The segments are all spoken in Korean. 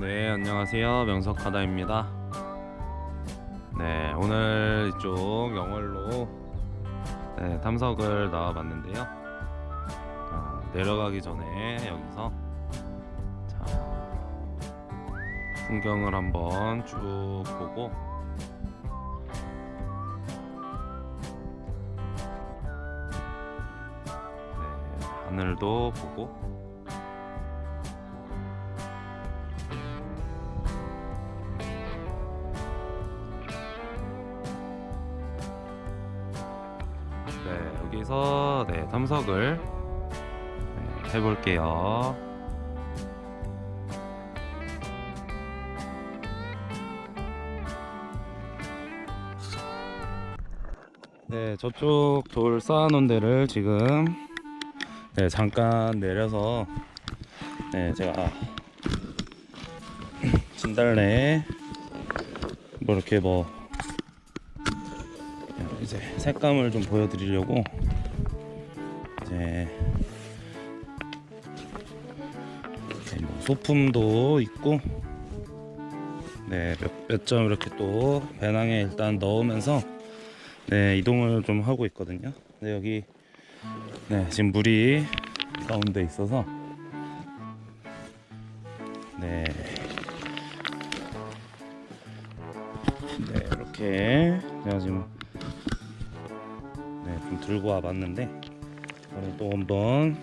네 안녕하세요. 명석하다입니다. 네 오늘 이쪽 영월로 네, 탐석을 나와봤는데요. 어, 내려가기 전에 여기서 자, 풍경을 한번 쭉 보고 네, 하늘도 보고 네, 여기서 네, 탐석을 네, 해볼게요. 네, 저쪽 돌 쌓아놓은 데를 지금 네, 잠깐 내려서 네, 제가 진달래 뭐 이렇게 뭐 이제 색감을 좀 보여드리려고 이제 뭐 소품도 있고 네 몇 점 이렇게 또 배낭에 일단 넣으면서 네 이동을 좀 하고 있거든요. 네 여기 네 지금 물이 가운데 있어서 네. 네 이렇게 제가 지금 네, 좀 들고 와봤는데 오늘 또 한번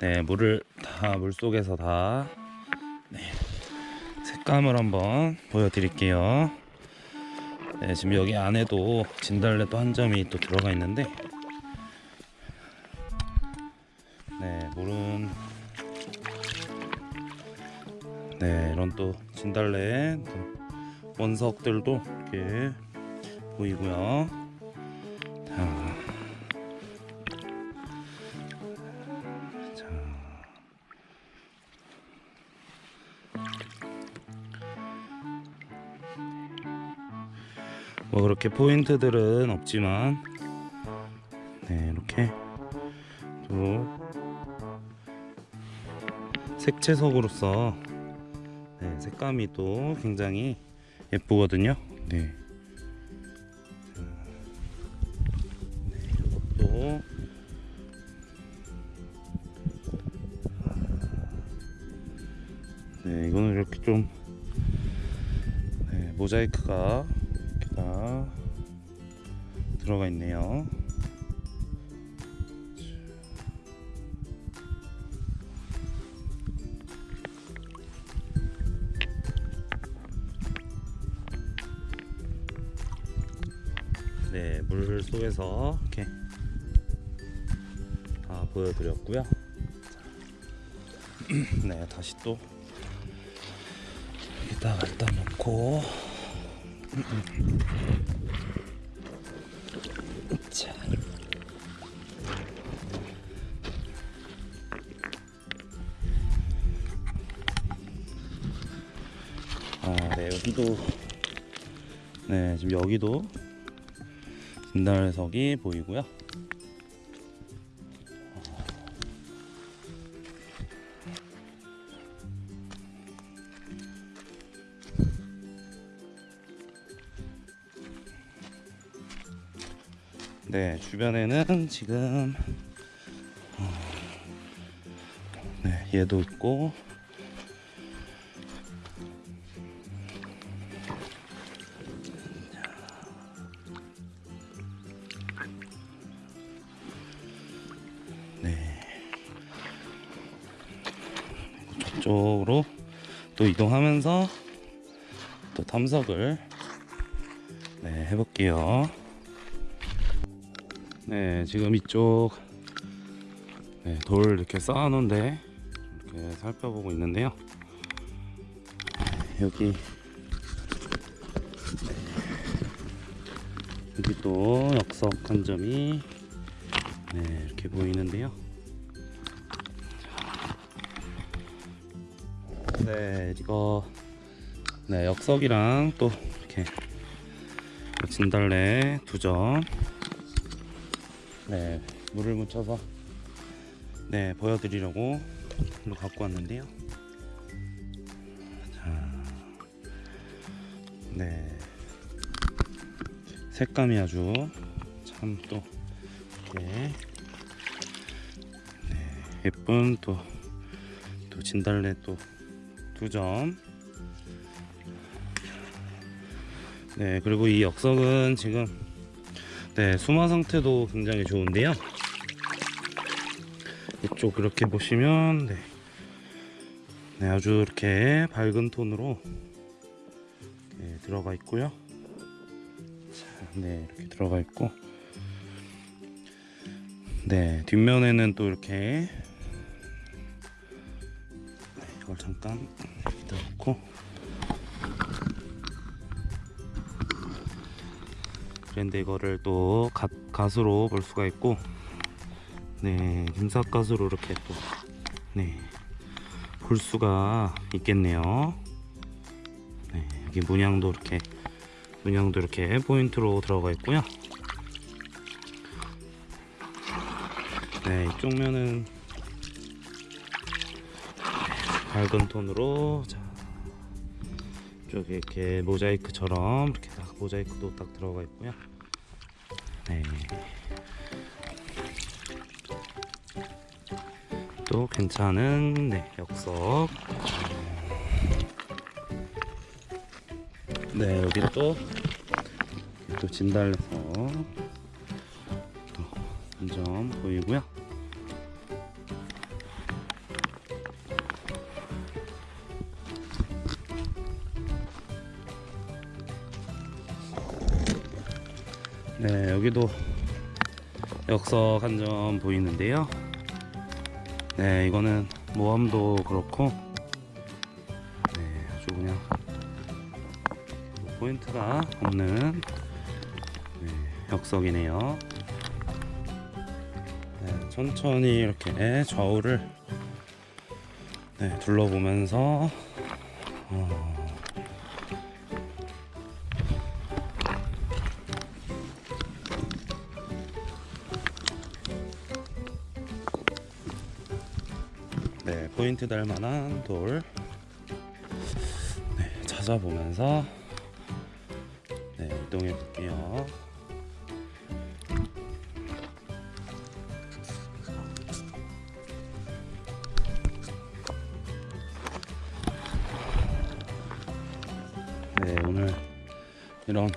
네, 물을 다 물속에서 다 네, 색감을 한번 보여드릴게요. 네, 지금 여기 안에도 진달래 또 한 점이 또 들어가 있는데 네, 물은 네, 이런 또 진달래 또 원석들도 이렇게 보이고요. 자, 자. 뭐 그렇게 포인트들은 없지만 네 이렇게 또 색채석으로서 네, 색감이 또 굉장히 예쁘거든요. 네. 네, 이거는 이렇게 좀 네, 모자이크가 이렇게 다 들어가 있네요. 네, 물 속에서 이렇게 다 보여드렸고요. 자, 네, 다시 또 여기다 갖다 놓고 자. 아, 네, 여기도 네, 지금 여기도 진달석이 보이고요. 네, 주변에는 지금 어, 네, 얘도 있고 네. 저쪽으로 또 이동하면서 또 탐석을 네, 해볼게요. 네, 지금 이쪽 네, 돌 이렇게 쌓아놓은데 이렇게 살펴보고 있는데요. 여기 네, 여기 또 역석 한 점이 네, 이렇게 보이는데요. 네, 이거 네, 역석이랑 또 이렇게 진달래 두 점. 네, 물을 묻혀서 네, 보여드리려고 일로 갖고 왔는데요. 자, 네. 색감이 아주 참또 이렇게 네, 예쁜 또, 또 진달래 또 두 점. 네, 그리고 이 역석은 지금 네, 수마 상태도 굉장히 좋은데요. 이쪽 이렇게 보시면 네, 네 아주 이렇게 밝은 톤으로 네, 들어가 있고요. 자, 네 이렇게 들어가 있고, 네 뒷면에는 또 이렇게 네, 이걸 잠깐 여기다 놓고 그런데 이거를 또 갓, 갓으로 볼 수가 있고 네 김삿갓으로 이렇게 또 네 볼 수가 있겠네요. 네 여기 문양도 이렇게 문양도 이렇게 포인트로 들어가 있고요. 네 이쪽 면은 밝은 톤으로 자 이쪽에 이렇게 모자이크처럼 이렇게 딱 모자이크도 딱 들어가 있고요. 네. 또 괜찮은 네, 역석. 네 여기 또 또 진달래서 또한점 보이고요. 여기도 역석 한 점 보이는데요. 네 이거는 모함도 그렇고 네 아주 그냥 포인트가 없는 네, 역석이네요. 네, 천천히 이렇게 좌우를 네, 둘러보면서 어, 포인트 달 만한 돌 네, 찾아보면서 네, 이동해 볼게요. 네, 오늘 이런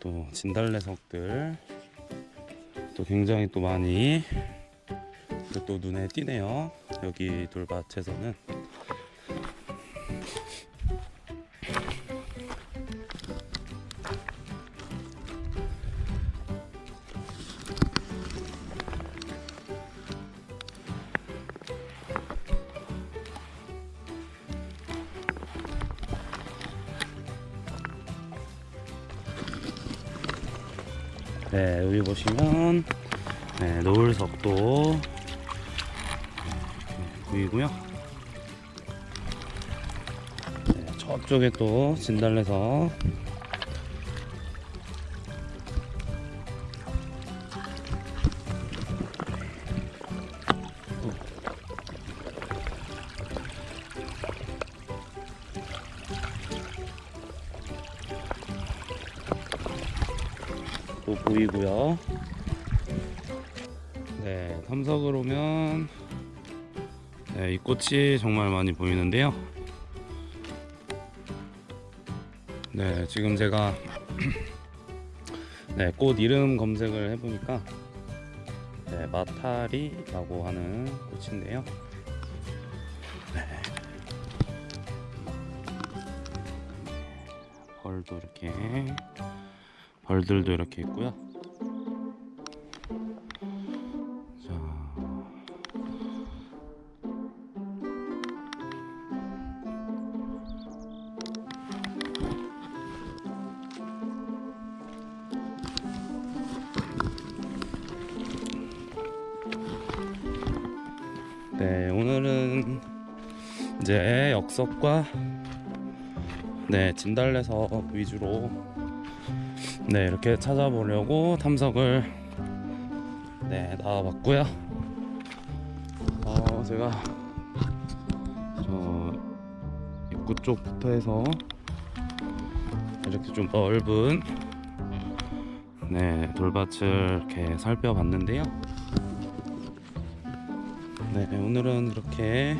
또 진달래석들 또 굉장히 또 많이 또, 또 눈에 띄네요. 여기 돌밭에서는 네 여기 보시면 네, 노을석도 보이고요. 네, 저쪽에 또 진달래석. 또 보이고요. 네, 탐석을 오면 네, 이 꽃이 정말 많이 보이는데요. 네, 지금 제가 네, 꽃 이름 검색을 해보니까 네, 마타리라고 하는 꽃인데요. 네. 벌도 이렇게 벌들도 이렇게 있고요. 네, 오늘은 이제 역석과 네, 진달래석 위주로 네, 이렇게 찾아보려고 탐석을 네, 나와봤고요. 어, 제가 저 입구 쪽부터 해서 이렇게 좀 넓은 네 돌밭을 이렇게 살펴봤는데요. 네 오늘은 이렇게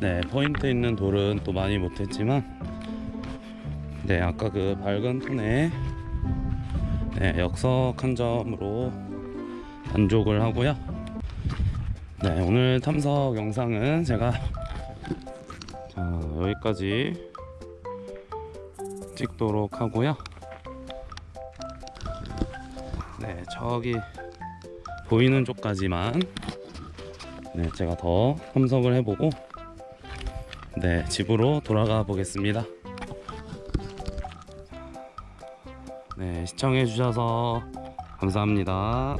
네 포인트 있는 돌은 또 많이 못했지만 네 아까 그 밝은 톤에 네 역석한 점으로 만족을 하고요. 네 오늘 탐석 영상은 제가 자 여기까지 찍도록 하고요. 저기 보이는 쪽까지만 네 제가 더 탐석을 해보고 네 집으로 돌아가 보겠습니다. 네 시청해 주셔서 감사합니다.